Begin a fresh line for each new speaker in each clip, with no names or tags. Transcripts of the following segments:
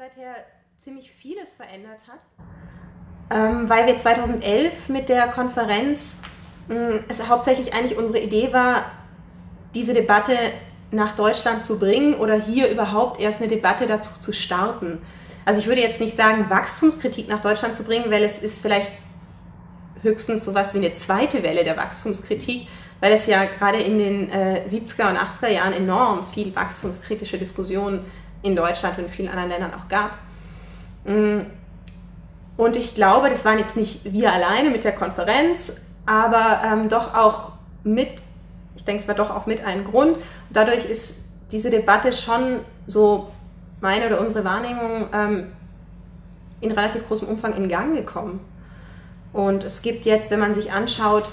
seither ziemlich vieles verändert hat, ähm, weil wir 2011 mit der Konferenz, mh, hm, es hauptsächlich eigentlich unsere Idee war, diese Debatte nach Deutschland zu bringen oder hier überhaupt erst eine Debatte dazu zu starten. Also ich würde jetzt nicht sagen, Wachstumskritik nach Deutschland zu bringen, weil es ist vielleicht höchstens sowas wie eine zweite Welle der Wachstumskritik, weil es ja gerade in den äh, 70er und 80er Jahren enorm viel wachstumskritische Diskussionen in Deutschland und in vielen anderen Ländern auch gab. Mm. Und ich glaube, das waren jetzt nicht wir alleine mit der Konferenz, aber ähm, doch auch mit, ich denke, es war doch auch mit ein Grund. Dadurch ist diese Debatte schon so meine oder unsere Wahrnehmung ähm, in relativ großem Umfang in Gang gekommen. Und es gibt jetzt, wenn man sich anschaut,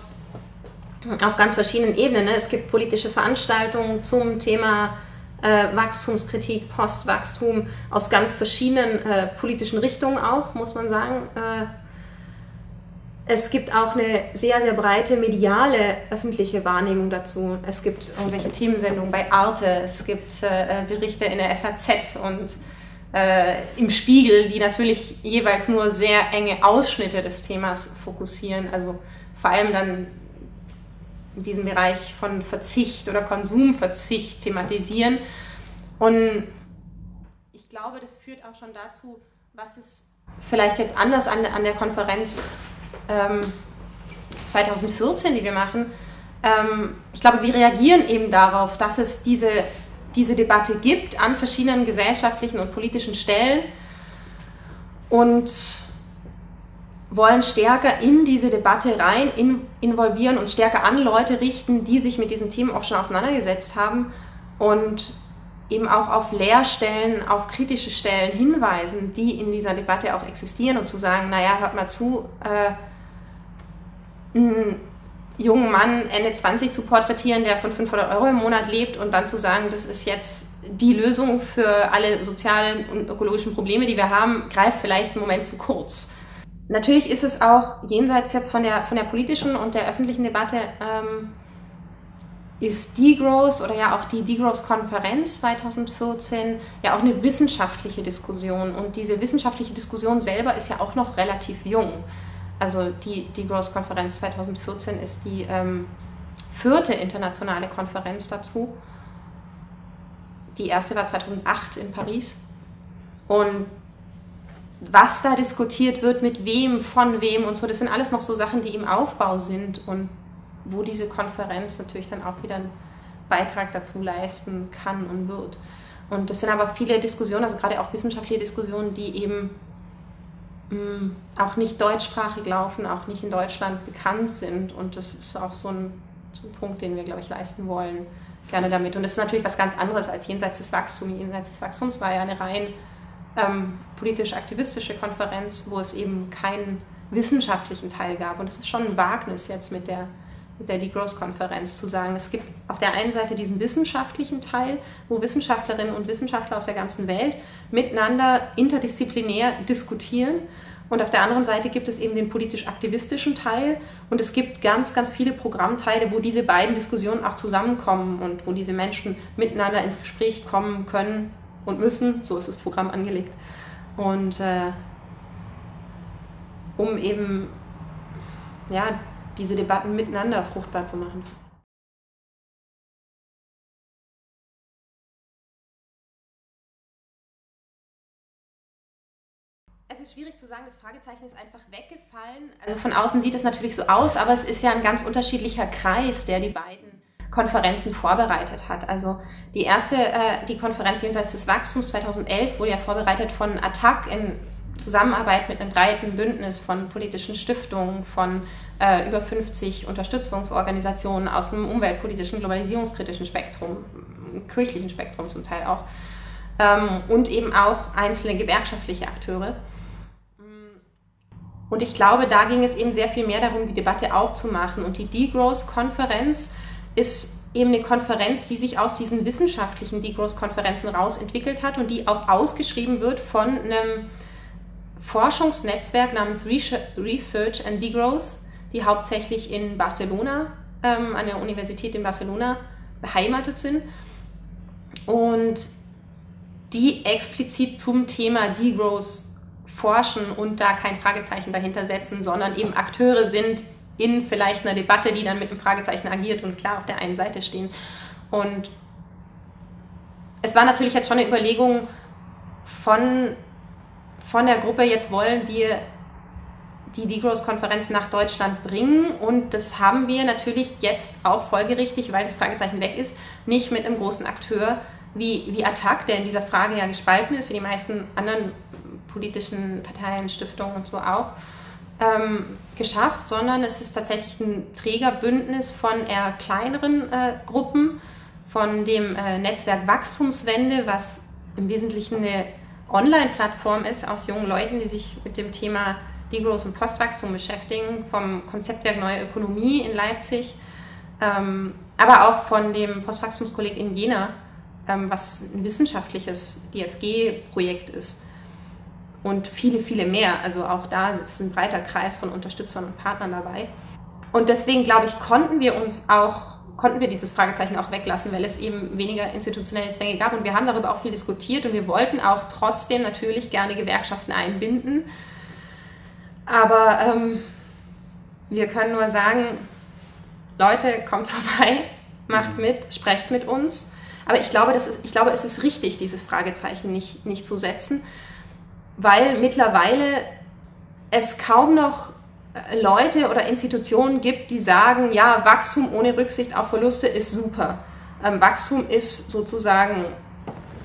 auf ganz verschiedenen Ebenen, ne, es gibt politische Veranstaltungen zum Thema äh, Wachstumskritik, Postwachstum aus ganz verschiedenen äh, politischen Richtungen auch, muss man sagen. Äh, es gibt auch eine sehr, sehr breite mediale öffentliche Wahrnehmung dazu. Es gibt irgendwelche Themensendungen bei Arte, es gibt äh, Berichte in der FAZ und äh, im Spiegel, die natürlich jeweils nur sehr enge Ausschnitte des Themas fokussieren. Also vor allem dann in diesem Bereich von Verzicht oder Konsumverzicht thematisieren. Und ich glaube, das führt auch schon dazu, was es vielleicht jetzt anders an, an der Konferenz ähm, 2014, die wir machen, ähm, ich glaube, wir reagieren eben darauf, dass es diese, diese Debatte gibt an verschiedenen gesellschaftlichen und politischen Stellen und wollen stärker in diese Debatte rein in, involvieren und stärker an Leute richten, die sich mit diesen Themen auch schon auseinandergesetzt haben und eben auch auf Leerstellen, auf kritische Stellen hinweisen, die in dieser Debatte auch existieren und zu sagen, naja, hört mal zu, äh, einen jungen Mann Ende 20 zu porträtieren, der von 500 Euro im Monat lebt und dann zu sagen, das ist jetzt die Lösung für alle sozialen und ökologischen Probleme, die wir haben, greift vielleicht einen Moment zu kurz. Natürlich ist es auch jenseits jetzt von der, von der politischen und der öffentlichen Debatte, ähm, ist Degrowth oder ja auch die Degrowth-Konferenz 2014 ja auch eine wissenschaftliche Diskussion. Und diese wissenschaftliche Diskussion selber ist ja auch noch relativ jung. Also die Degrowth-Konferenz 2014 ist die ähm, vierte internationale Konferenz dazu. Die erste war 2008 in Paris. Und was da diskutiert wird, mit wem, von wem und so, das sind alles noch so Sachen, die im Aufbau sind und wo diese Konferenz natürlich dann auch wieder einen Beitrag dazu leisten kann und wird. Und das sind aber viele Diskussionen, also gerade auch wissenschaftliche Diskussionen, die eben mh, mm, auch nicht deutschsprachig laufen, auch nicht in Deutschland bekannt sind. Und das ist auch so ein, so ein Punkt, den wir, glaube ich, leisten wollen, gerne damit. Und das ist natürlich was ganz anderes als jenseits des Wachstums. Jenseits des Wachstums war ja eine rein ähm, politisch-aktivistische Konferenz, wo es eben keinen wissenschaftlichen Teil gab. Und es ist schon ein Wagnis jetzt mit der, mit der Degrowth-Konferenz zu sagen, es gibt auf der einen Seite diesen wissenschaftlichen Teil, wo Wissenschaftlerinnen und Wissenschaftler aus der ganzen Welt miteinander interdisziplinär diskutieren. Und auf der anderen Seite gibt es eben den politisch-aktivistischen Teil und es gibt ganz, ganz viele Programmteile, wo diese beiden Diskussionen auch zusammenkommen und wo diese Menschen miteinander ins Gespräch kommen können und müssen, so ist das Programm angelegt. Und äh, um eben ja, diese Debatten miteinander fruchtbar zu machen. Es ist schwierig zu sagen, das Fragezeichen ist einfach weggefallen. Also von außen sieht es natürlich so aus, aber es ist ja ein ganz unterschiedlicher Kreis, der die beiden Konferenzen vorbereitet hat. Also die erste, äh, die Konferenz jenseits des Wachstums 2011 wurde ja vorbereitet von ATTAC in Zusammenarbeit mit einem breiten Bündnis von politischen Stiftungen, von äh, über 50 Unterstützungsorganisationen aus dem umweltpolitischen, globalisierungskritischen Spektrum, kirchlichen Spektrum zum Teil auch, ähm, und eben auch einzelne gewerkschaftliche Akteure. Und ich glaube, da ging es eben sehr viel mehr darum, die Debatte aufzumachen. Und die Degrowth-Konferenz ist eben eine Konferenz, die sich aus diesen wissenschaftlichen Degrowth-Konferenzen rausentwickelt hat und die auch ausgeschrieben wird von einem Forschungsnetzwerk namens Research and Degrowth, die hauptsächlich in Barcelona, ähm, an der Universität in Barcelona beheimatet sind. Und die explizit zum Thema Degrowth forschen und da kein Fragezeichen dahinter setzen, sondern eben Akteure sind in vielleicht einer Debatte, die dann mit einem Fragezeichen agiert und klar auf der einen Seite stehen. Und es war natürlich jetzt schon eine Überlegung von, von der Gruppe, jetzt wollen wir die Degrowth-Konferenz nach Deutschland bringen und das haben wir natürlich jetzt auch folgerichtig, weil das Fragezeichen weg ist, nicht mit einem großen Akteur wie, wie Attac, der in dieser Frage ja gespalten ist, wie die meisten anderen politischen Parteien, Stiftungen und so auch, ähm, geschafft, sondern es ist tatsächlich ein Trägerbündnis von eher kleineren äh, Gruppen, von dem äh, Netzwerk Wachstumswende, was im Wesentlichen eine Online-Plattform ist aus jungen Leuten, die sich mit dem Thema Degrowth und Postwachstum beschäftigen, vom Konzeptwerk Neue Ökonomie in Leipzig, ähm, aber auch von dem Postwachstumskolleg in Jena, ähm, was ein wissenschaftliches DFG-Projekt ist. Und viele, viele mehr. Also auch da ist ein breiter Kreis von Unterstützern und Partnern dabei. Und deswegen, glaube ich, konnten wir uns auch, konnten wir dieses Fragezeichen auch weglassen, weil es eben weniger institutionelle Zwänge gab. Und wir haben darüber auch viel diskutiert und wir wollten auch trotzdem natürlich gerne Gewerkschaften einbinden. Aber ähm, wir können nur sagen, Leute, kommt vorbei, macht mhm. mit, sprecht mit uns. Aber ich glaube, das ist, ich glaube, es ist richtig, dieses Fragezeichen nicht, nicht zu setzen, weil mittlerweile es kaum noch äh, Leute oder Institutionen gibt, die sagen, ja, Wachstum ohne Rücksicht auf Verluste ist super. Ähm, Wachstum ist sozusagen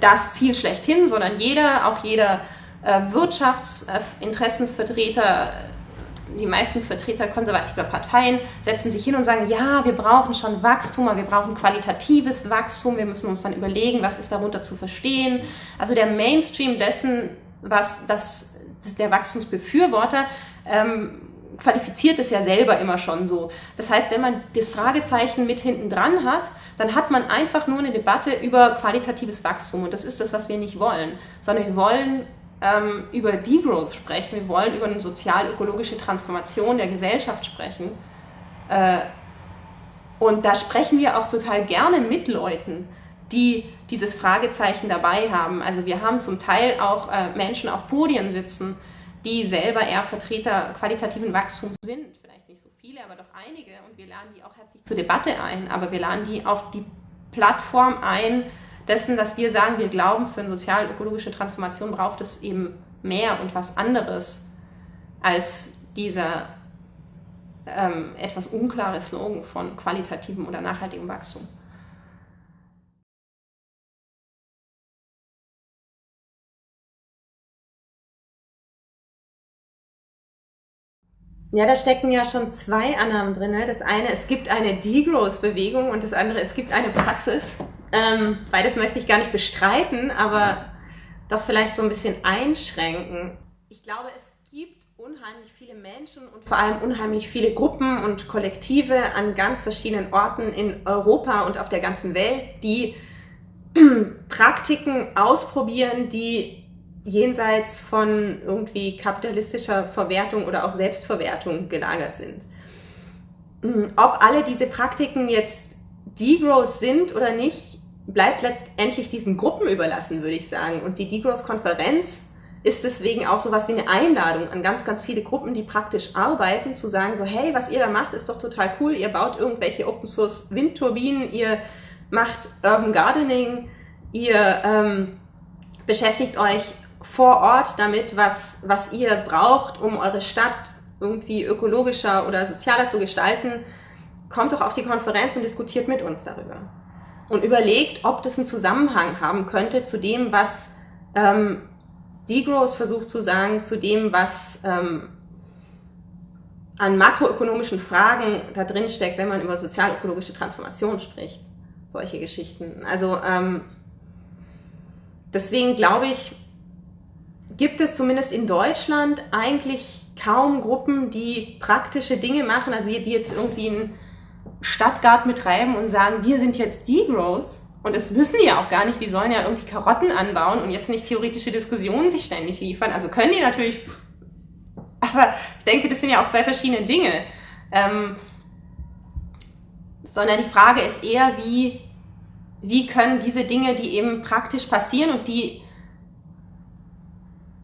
das Ziel schlechthin, sondern jeder, auch jeder äh, Wirtschaftsinteressensvertreter, die meisten Vertreter konservativer Parteien setzen sich hin und sagen, ja, wir brauchen schon Wachstum, aber wir brauchen qualitatives Wachstum, wir müssen uns dann überlegen, was ist darunter zu verstehen. Also der Mainstream dessen, was das, das der Wachstumsbefürworter ähm, qualifiziert es ja selber immer schon so. Das heißt, wenn man das Fragezeichen mit hinten dran hat, dann hat man einfach nur eine Debatte über qualitatives Wachstum. Und das ist das, was wir nicht wollen, sondern wir wollen ähm, über Degrowth sprechen, wir wollen über eine sozial-ökologische Transformation der Gesellschaft sprechen. Äh, und da sprechen wir auch total gerne mit Leuten, die dieses Fragezeichen dabei haben. Also wir haben zum Teil auch äh, Menschen auf Podien sitzen, die selber eher Vertreter qualitativen Wachstums sind. Vielleicht nicht so viele, aber doch einige. Und wir laden die auch herzlich zur Debatte ein, aber wir laden die auf die Plattform ein, dessen, dass wir sagen, wir glauben, für eine sozial-ökologische Transformation braucht es eben mehr und was anderes als dieser ähm, etwas unklare Slogan von qualitativem oder nachhaltigem Wachstum. Ja, da stecken ja schon zwei Annahmen drin. Ne? Das eine, es gibt eine Degrowth-Bewegung und das andere, es gibt eine Praxis. Ähm, beides möchte ich gar nicht bestreiten, aber doch vielleicht so ein bisschen einschränken. Ich glaube, es gibt unheimlich viele Menschen und vor allem unheimlich viele Gruppen und Kollektive an ganz verschiedenen Orten in Europa und auf der ganzen Welt, die Praktiken ausprobieren, die jenseits von irgendwie kapitalistischer Verwertung oder auch Selbstverwertung gelagert sind. Hm, ob alle diese Praktiken jetzt Degrowth sind oder nicht, bleibt letztendlich diesen Gruppen überlassen, würde ich sagen. Und die Degrowth-Konferenz ist deswegen auch so was wie eine Einladung an ganz, ganz viele Gruppen, die praktisch arbeiten, zu sagen so, hey, was ihr da macht, ist doch total cool. Ihr baut irgendwelche Open-Source Windturbinen, ihr macht Urban Gardening, ihr ähm, beschäftigt euch vor Ort damit, was, was ihr braucht, um eure Stadt irgendwie ökologischer oder sozialer zu gestalten, kommt doch auf die Konferenz und diskutiert mit uns darüber. Und überlegt, ob das einen Zusammenhang haben könnte zu dem, was ähm, Degrowth versucht zu sagen, zu dem, was ähm, an makroökonomischen Fragen da drin steckt, wenn man über sozialökologische Transformation spricht. Solche Geschichten. Also ähm, deswegen glaube ich, gibt es zumindest in Deutschland eigentlich kaum Gruppen, die praktische Dinge machen, also die jetzt irgendwie einen Stadtgarten betreiben und sagen, wir sind jetzt Degrowth. Und das wissen die ja auch gar nicht, die sollen ja irgendwie Karotten anbauen und jetzt nicht theoretische Diskussionen sich ständig liefern. Also können die natürlich, aber ich denke, das sind ja auch zwei verschiedene Dinge. Ähm, sondern die Frage ist eher, wie, wie können diese Dinge, die eben praktisch passieren und die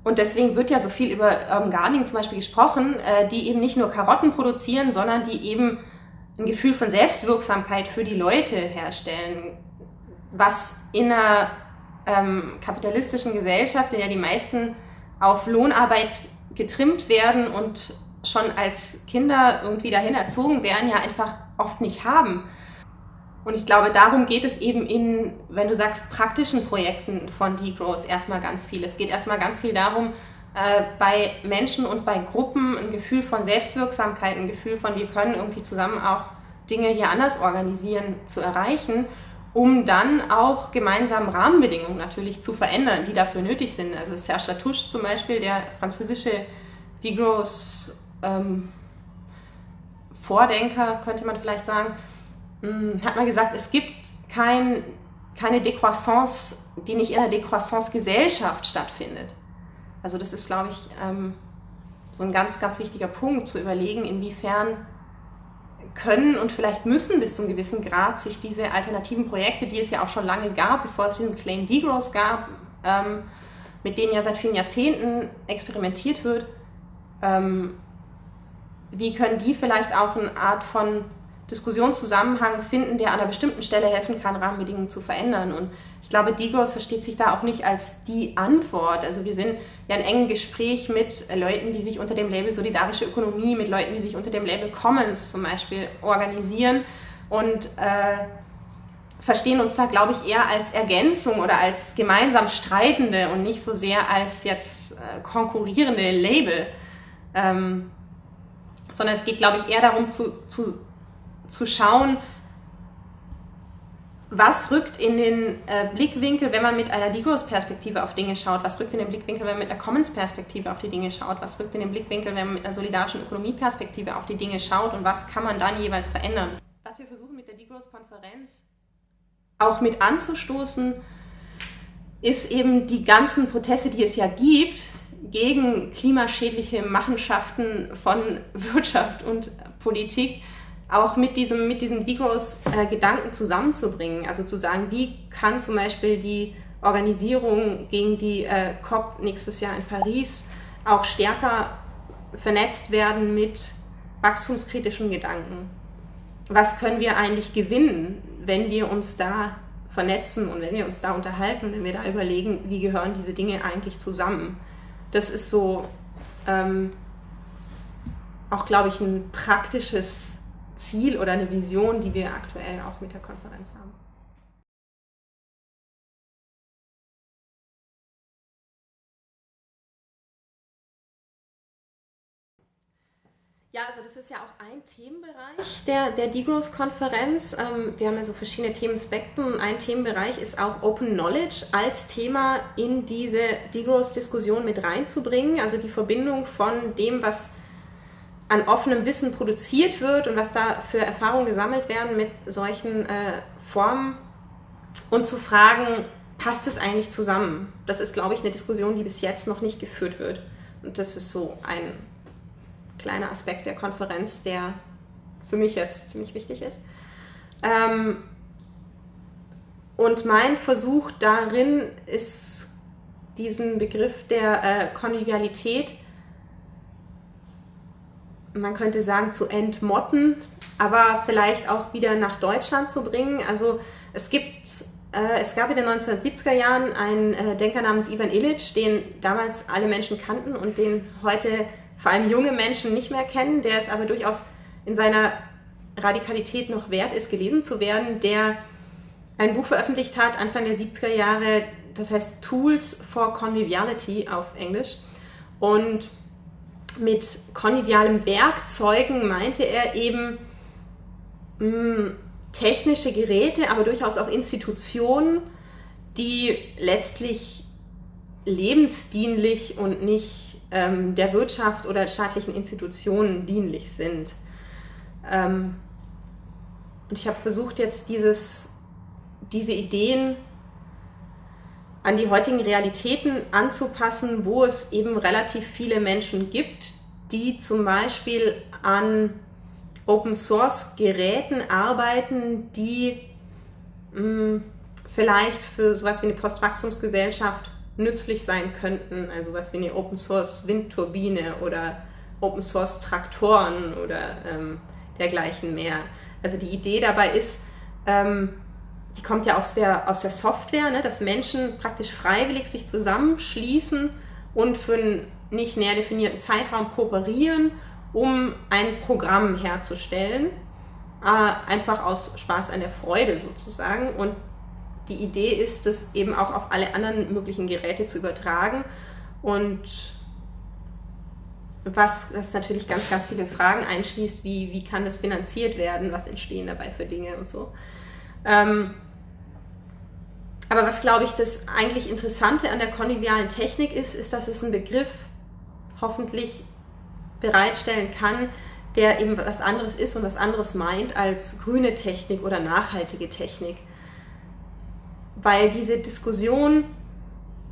Und deswegen wird ja so viel über Urban Gardening zum Beispiel gesprochen, äh, die eben nicht nur Karotten produzieren, sondern die eben ein Gefühl von Selbstwirksamkeit für die Leute herstellen, was in einer ähm, kapitalistischen Gesellschaft, in der die meisten auf Lohnarbeit getrimmt werden und schon als Kinder irgendwie dahin erzogen werden, ja einfach oft nicht haben. Und ich glaube, darum geht es eben in, wenn du sagst, praktischen Projekten von Degrowth erstmal ganz viel. Es geht erstmal ganz viel darum, äh, bei Menschen und bei Gruppen ein Gefühl von Selbstwirksamkeit, ein Gefühl von, wir können irgendwie zusammen auch Dinge hier anders organisieren, zu erreichen, um dann auch gemeinsam Rahmenbedingungen natürlich zu verändern, die dafür nötig sind. Also Serge Latouche zum Beispiel, der französische Degrowth ähm, Vordenker, könnte man vielleicht sagen, hat man gesagt, es gibt kein, keine Décroissance, die nicht in einer Décroissance-Gesellschaft stattfindet. Also das ist, glaube ich, ähm, so ein ganz, ganz wichtiger Punkt, zu überlegen, inwiefern können und vielleicht müssen bis zu einem gewissen Grad sich diese alternativen Projekte, die es ja auch schon lange gab, bevor es diesen Claim Degrowth gab, ähm, mit denen ja seit vielen Jahrzehnten experimentiert wird, ähm, wie können die vielleicht auch eine Art von Diskussionszusammenhang finden, der an einer bestimmten Stelle helfen kann, Rahmenbedingungen zu verändern. Und ich glaube, Digos versteht sich da auch nicht als die Antwort. Also wir sind ja in engem Gespräch mit Leuten, die sich unter dem Label solidarische Ökonomie, mit Leuten, die sich unter dem Label Commons zum Beispiel organisieren und äh, verstehen uns da, glaube ich, eher als Ergänzung oder als gemeinsam Streitende und nicht so sehr als jetzt äh, konkurrierende Label. Ähm, sondern es geht, glaube ich, eher darum zu, zu zu schauen, was rückt in den äh, Blickwinkel, wenn man mit einer Degrowth-Perspektive auf Dinge schaut? Was rückt in den Blickwinkel, wenn man mit einer Commons-Perspektive auf die Dinge schaut? Was rückt in den Blickwinkel, wenn man mit einer solidarischen Ökonomie-Perspektive auf die Dinge schaut? Und was kann man dann jeweils verändern? Was wir versuchen mit der Degrowth-Konferenz auch mit anzustoßen, ist eben die ganzen Proteste, die es ja gibt, gegen klimaschädliche Machenschaften von Wirtschaft und Politik, auch mit diesem, mit diesem Degrowth-Gedanken zusammenzubringen. Also zu sagen, wie kann zum Beispiel die Organisierung gegen die äh, COP nächstes Jahr in Paris auch stärker vernetzt werden mit wachstumskritischen Gedanken. Was können wir eigentlich gewinnen, wenn wir uns da vernetzen und wenn wir uns da unterhalten, wenn wir da überlegen, wie gehören diese Dinge eigentlich zusammen. Das ist so ähm, auch, glaube ich, ein praktisches Ziel oder eine Vision, die wir aktuell auch mit der Konferenz haben. Ja, also das ist ja auch ein Themenbereich der, der Degrowth-Konferenz. Ähm, wir haben ja so verschiedene Themenspektren. Ein Themenbereich ist auch Open Knowledge als Thema in diese Degrowth-Diskussion mit reinzubringen. Also die Verbindung von dem, was an offenem Wissen produziert wird und was da für Erfahrungen gesammelt werden mit solchen äh, Formen und zu fragen, passt es eigentlich zusammen? Das ist, glaube ich, eine Diskussion, die bis jetzt noch nicht geführt wird. Und das ist so ein kleiner Aspekt der Konferenz, der für mich jetzt ziemlich wichtig ist. Ähm, und mein Versuch darin ist, diesen Begriff der äh, Konvivialität man könnte sagen, zu entmotten, aber vielleicht auch wieder nach Deutschland zu bringen. Also es gibt, äh, es gab in den 1970er Jahren einen äh, Denker namens Ivan Illich, den damals alle Menschen kannten und den heute vor allem junge Menschen nicht mehr kennen, der es aber durchaus in seiner Radikalität noch wert ist, gelesen zu werden, der ein Buch veröffentlicht hat, Anfang der 70er Jahre, das heißt Tools for Conviviality auf Englisch. Und mit konvivialen Werkzeugen meinte er eben mh, hm, technische Geräte, aber durchaus auch Institutionen, die letztlich lebensdienlich und nicht ähm, der Wirtschaft oder staatlichen Institutionen dienlich sind. Ähm, und ich habe versucht jetzt dieses, diese Ideen an die heutigen Realitäten anzupassen, wo es eben relativ viele Menschen gibt, die zum Beispiel an Open Source Geräten arbeiten, die mh, hm, vielleicht für sowas wie eine Postwachstumsgesellschaft nützlich sein könnten, also was wie eine Open Source Windturbine oder Open Source Traktoren oder ähm, dergleichen mehr. Also die Idee dabei ist, ähm, die kommt ja aus der, aus der Software, ne, dass Menschen praktisch freiwillig sich zusammenschließen und für einen nicht näher definierten Zeitraum kooperieren, um ein Programm herzustellen. Äh, einfach aus Spaß an der Freude sozusagen. Und die Idee ist, das eben auch auf alle anderen möglichen Geräte zu übertragen. Und was das natürlich ganz, ganz viele Fragen einschließt, wie, wie kann das finanziert werden, was entstehen dabei für Dinge und so. Ähm, aber was, glaube ich, das eigentlich Interessante an der konvivialen Technik ist, ist, dass es einen Begriff hoffentlich bereitstellen kann, der eben was anderes ist und was anderes meint als grüne Technik oder nachhaltige Technik. Weil diese Diskussion,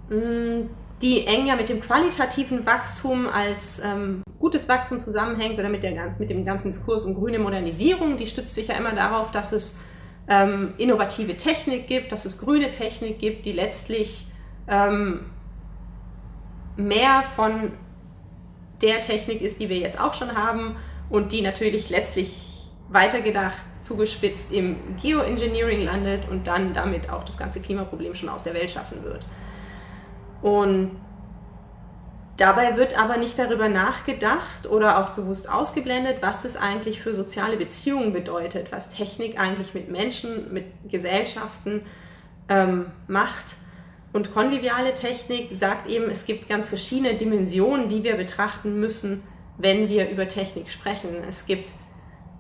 hm, die eng ja mit dem qualitativen Wachstum als ähm, gutes Wachstum zusammenhängt oder mit, der ganz, mit dem ganzen Diskurs um grüne Modernisierung, die stützt sich ja immer darauf, dass es ähm, innovative Technik gibt, dass es grüne Technik gibt, die letztlich ähm, mehr von der Technik ist, die wir jetzt auch schon haben und die natürlich letztlich weitergedacht, zugespitzt im Geoengineering landet und dann damit auch das ganze Klimaproblem schon aus der Welt schaffen wird. Und Dabei wird aber nicht darüber nachgedacht oder auch bewusst ausgeblendet, was es eigentlich für soziale Beziehungen bedeutet, was Technik eigentlich mit Menschen, mit Gesellschaften ähm, macht. Und konviviale Technik sagt eben, es gibt ganz verschiedene Dimensionen, die wir betrachten müssen, wenn wir über Technik sprechen. Es gibt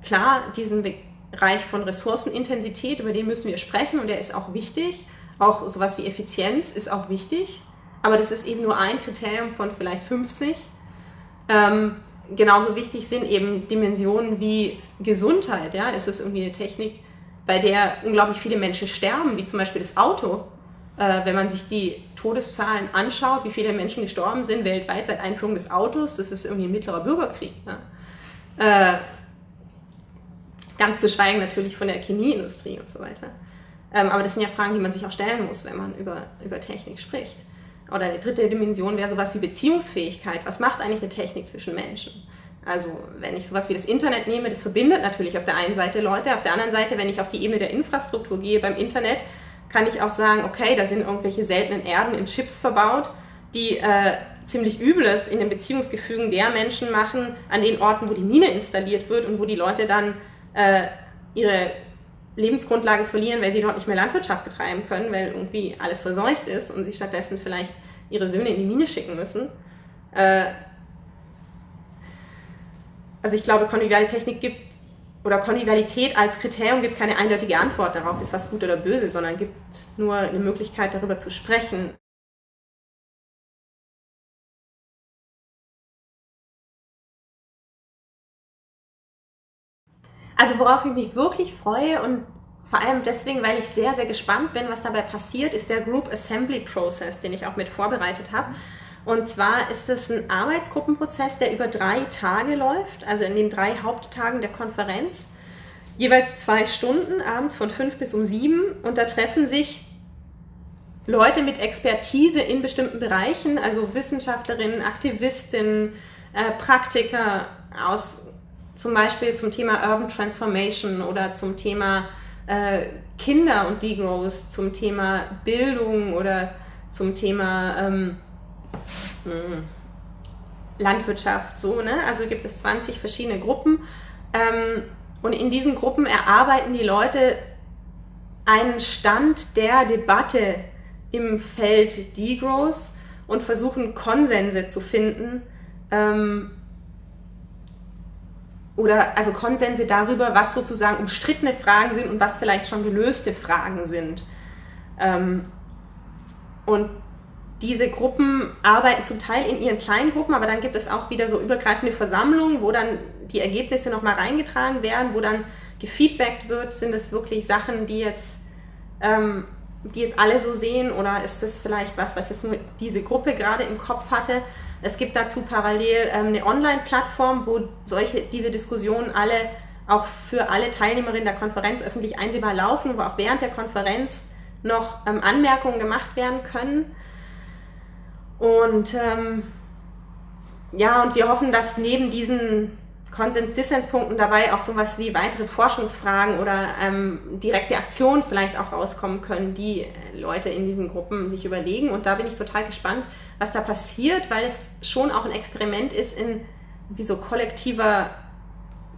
klar diesen Bereich von Ressourcenintensität, über den müssen wir sprechen und der ist auch wichtig. Auch sowas wie Effizienz ist auch wichtig aber das ist eben nur ein Kriterium von vielleicht 50. Ähm, genauso wichtig sind eben Dimensionen wie Gesundheit. Ja? Ist es irgendwie eine Technik, bei der unglaublich viele Menschen sterben, wie zum Beispiel das Auto? Äh, wenn man sich die Todeszahlen anschaut, wie viele Menschen gestorben sind weltweit seit Einführung des Autos, das ist irgendwie ein mittlerer Bürgerkrieg. Ne? Äh, ganz zu schweigen natürlich von der Chemieindustrie und so weiter. Ähm, aber das sind ja Fragen, die man sich auch stellen muss, wenn man über, über Technik spricht. Oder eine dritte Dimension wäre sowas wie Beziehungsfähigkeit. Was macht eigentlich eine Technik zwischen Menschen? Also wenn ich sowas wie das Internet nehme, das verbindet natürlich auf der einen Seite Leute, auf der anderen Seite, wenn ich auf die Ebene der Infrastruktur gehe beim Internet, kann ich auch sagen, okay, da sind irgendwelche seltenen Erden in Chips verbaut, die äh, ziemlich Übles in den Beziehungsgefügen der Menschen machen, an den Orten, wo die Mine installiert wird und wo die Leute dann äh, ihre Lebensgrundlage verlieren, weil sie dort nicht mehr Landwirtschaft betreiben können, weil irgendwie alles verseucht ist und sie stattdessen vielleicht ihre Söhne in die Mine schicken müssen. Äh, also ich glaube, konviviale Technik gibt oder Konvivialität als Kriterium gibt keine eindeutige Antwort darauf, ist was gut oder böse, sondern gibt nur eine Möglichkeit, darüber zu sprechen. Also worauf ich mich wirklich freue und vor allem deswegen, weil ich sehr, sehr gespannt bin, was dabei passiert, ist der Group Assembly Process, den ich auch mit vorbereitet habe. Und zwar ist es ein Arbeitsgruppenprozess, der über drei Tage läuft, also in den drei Haupttagen der Konferenz. Jeweils zwei Stunden, abends von fünf bis um sieben. Und da treffen sich Leute mit Expertise in bestimmten Bereichen, also Wissenschaftlerinnen, Aktivistinnen, äh, Praktiker aus zum Beispiel zum Thema Urban Transformation oder zum Thema äh, Kinder und Degrowth, zum Thema Bildung oder zum Thema ähm, hm, Landwirtschaft, so, ne? Also gibt es 20 verschiedene Gruppen ähm, und in diesen Gruppen erarbeiten die Leute einen Stand der Debatte im Feld Degrowth und versuchen Konsense zu finden, ähm, oder also Konsense darüber, was sozusagen umstrittene Fragen sind und was vielleicht schon gelöste Fragen sind. Ähm, und diese Gruppen arbeiten zum Teil in ihren kleinen Gruppen, aber dann gibt es auch wieder so übergreifende Versammlungen, wo dann die Ergebnisse nochmal reingetragen werden, wo dann gefeedbackt wird, sind es wirklich Sachen, die jetzt, ähm, die jetzt alle so sehen oder ist es vielleicht was, was jetzt nur diese Gruppe gerade im Kopf hatte. Es gibt dazu parallel ähm, eine Online-Plattform, wo solche, diese Diskussionen alle auch für alle Teilnehmerinnen der Konferenz öffentlich einsehbar laufen, wo auch während der Konferenz noch ähm, Anmerkungen gemacht werden können. Und ähm, ja, und wir hoffen, dass neben diesen Konsens-Dissenspunkten dabei auch sowas wie weitere Forschungsfragen oder ähm, direkte Aktionen vielleicht auch rauskommen können, die Leute in diesen Gruppen sich überlegen. Und da bin ich total gespannt, was da passiert, weil es schon auch ein Experiment ist in wie so kollektiver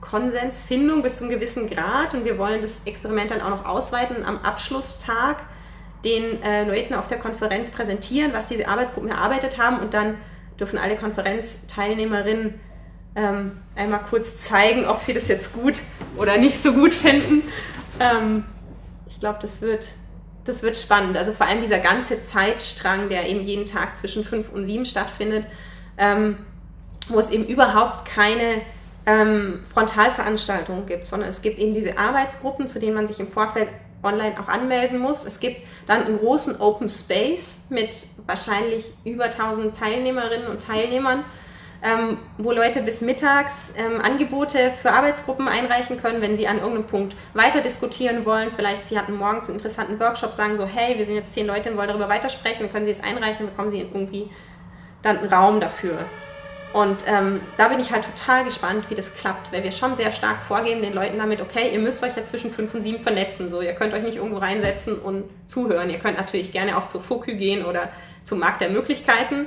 Konsensfindung bis zu einem gewissen Grad. Und wir wollen das Experiment dann auch noch ausweiten am Abschlusstag den äh, Leuten auf der Konferenz präsentieren, was diese Arbeitsgruppen erarbeitet haben und dann dürfen alle Konferenzteilnehmerinnen ähm, einmal kurz zeigen, ob sie das jetzt gut oder nicht so gut finden. Ähm, ich glaube, das wird, das wird spannend. Also vor allem dieser ganze Zeitstrang, der eben jeden Tag zwischen fünf und sieben stattfindet, ähm, wo es eben überhaupt keine ähm, Frontalveranstaltungen gibt, sondern es gibt eben diese Arbeitsgruppen, zu denen man sich im Vorfeld online auch anmelden muss. Es gibt dann einen großen Open Space mit wahrscheinlich über 1000 Teilnehmerinnen und Teilnehmern, ähm, wo Leute bis mittags ähm, Angebote für Arbeitsgruppen einreichen können, wenn sie an irgendeinem Punkt weiter diskutieren wollen. Vielleicht sie hatten morgens einen interessanten Workshop, sagen so, hey, wir sind jetzt zehn Leute und wollen darüber weitersprechen, dann können sie es einreichen, bekommen sie irgendwie dann einen Raum dafür. Und ähm, da bin ich halt total gespannt, wie das klappt, weil wir schon sehr stark vorgeben den Leuten damit, okay, ihr müsst euch ja zwischen fünf und sieben vernetzen, so ihr könnt euch nicht irgendwo reinsetzen und zuhören. Ihr könnt natürlich gerne auch zur FOKÜ gehen oder zum Markt der Möglichkeiten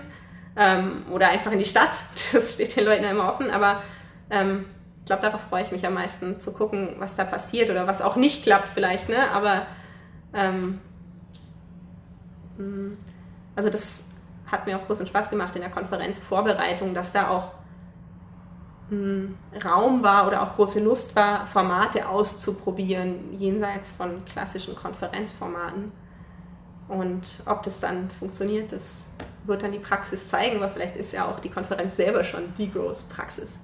ähm, oder einfach in die Stadt. Das steht den Leuten ja immer offen, aber ähm, ich glaube, darauf freue ich mich am meisten zu gucken, was da passiert oder was auch nicht klappt vielleicht, ne? Aber ähm, hm, also das hat mir auch großen Spaß gemacht in der Konferenzvorbereitung, dass da auch hm, Raum war oder auch große Lust war, Formate auszuprobieren, jenseits von klassischen Konferenzformaten. Und ob das dann funktioniert, das wird dann die Praxis zeigen, aber vielleicht ist ja auch die Konferenz selber schon die große Praxis.